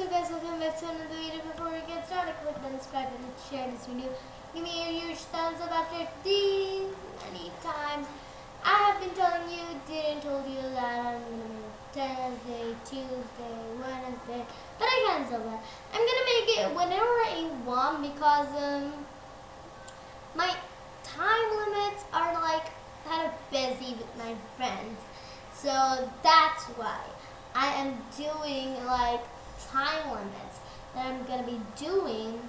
What's up guys, welcome back to another video. Before we get started, click the subscribe and share this video. Give me a huge thumbs up after these many times. I have been telling you, didn't told you that I'm gonna make Thursday, Tuesday, Wednesday, but I cancel that. I'm gonna make it whenever I want because um my time limits are like kind of busy with my friends. So that's why I am doing like time limits that I'm gonna be doing.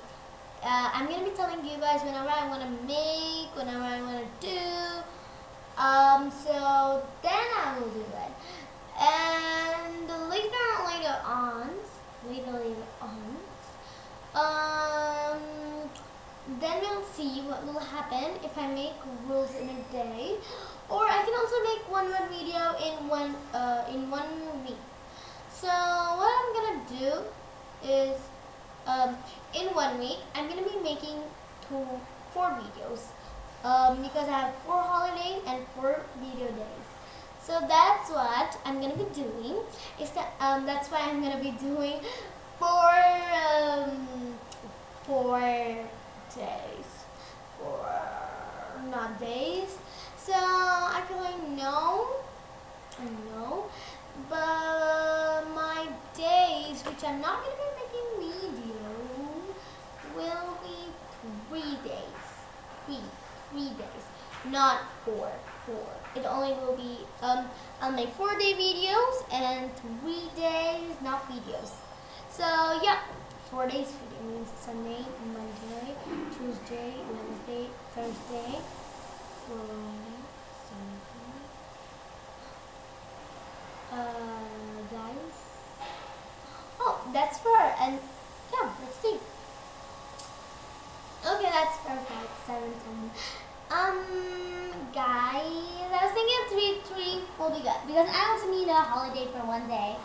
Uh, I'm gonna be telling you guys whenever I want to make, whenever I want to do. Um, so then I will do it. And later, later on, later, later on, um, then we'll see what will happen if I make rules in a day, or I can also make one one video in one uh, in one week. So do is um, in one week I'm gonna be making two four videos um, because I have four holidays and four video days. So that's what I'm gonna be doing. Is that um, that's why I'm gonna be doing four um, four days four not days. So actually no, I know, but days, which I'm not gonna be making video, will be three days. Three, three days, not four. Four. It only will be um. I'll make four day videos and three days not videos. So yeah, four days video means Sunday, Monday, Tuesday, Wednesday, Thursday, Friday, Saturday. Uh, guys. Oh, that's fair. And yeah, let's see. Okay, that's perfect. Seven. Um, guys, I was thinking three, three will be good because I also need a holiday for one day.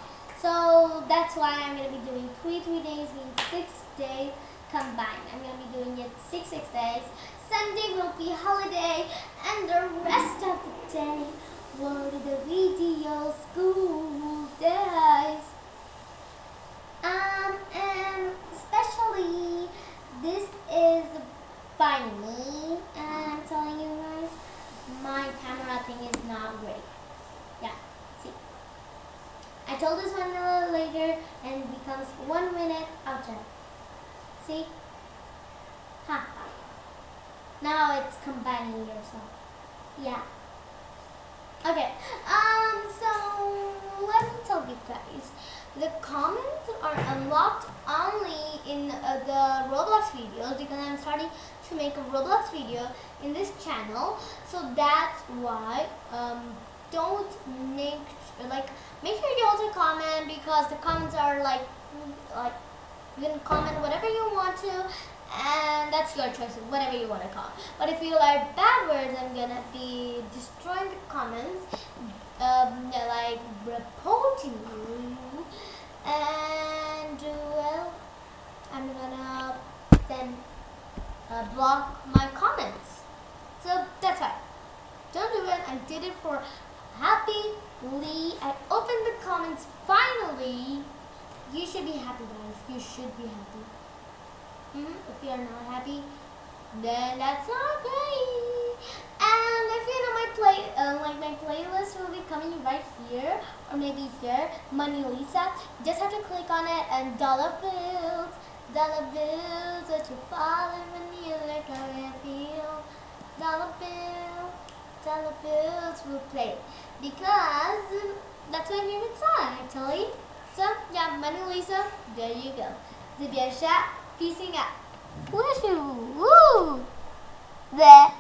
So that's why I'm gonna be doing three, three days means six days combined. I'm gonna be doing it six, six days. Sunday will be holiday, and the rest of the day will be the video school days. Um, and especially this is me, and I'm telling you guys, my camera thing is not great. Yeah, see. I told this one a little later, and it becomes one minute outside. See? Ha. Now it's combining yourself. Yeah. Okay. Um. So let me tell you guys. The comments are unlocked only in uh, the Roblox videos because I'm starting to make a Roblox video in this channel. So that's why um, don't make like make sure you also comment because the comments are like like you can comment whatever you want to and that's your choice whatever you want to comment but if you like bad words i'm gonna be destroying the comments um, like reporting you and well i'm gonna then uh, block my comments. So that's why don't do it. I did it for happily i opened the comments finally. You should be happy guys. You should be happy. Hmm if you are not happy then that's not great you know my play uh, like my playlist will be coming right here or maybe here money lisa just have to click on it and dollar bills dollar bills that you falling when you like how I feel dollar bill dollar bills will play because that's my favorite song actually so yeah, Money Lisa, there you go. Zibia Shat, peacing out. Woohoo! Woo! There.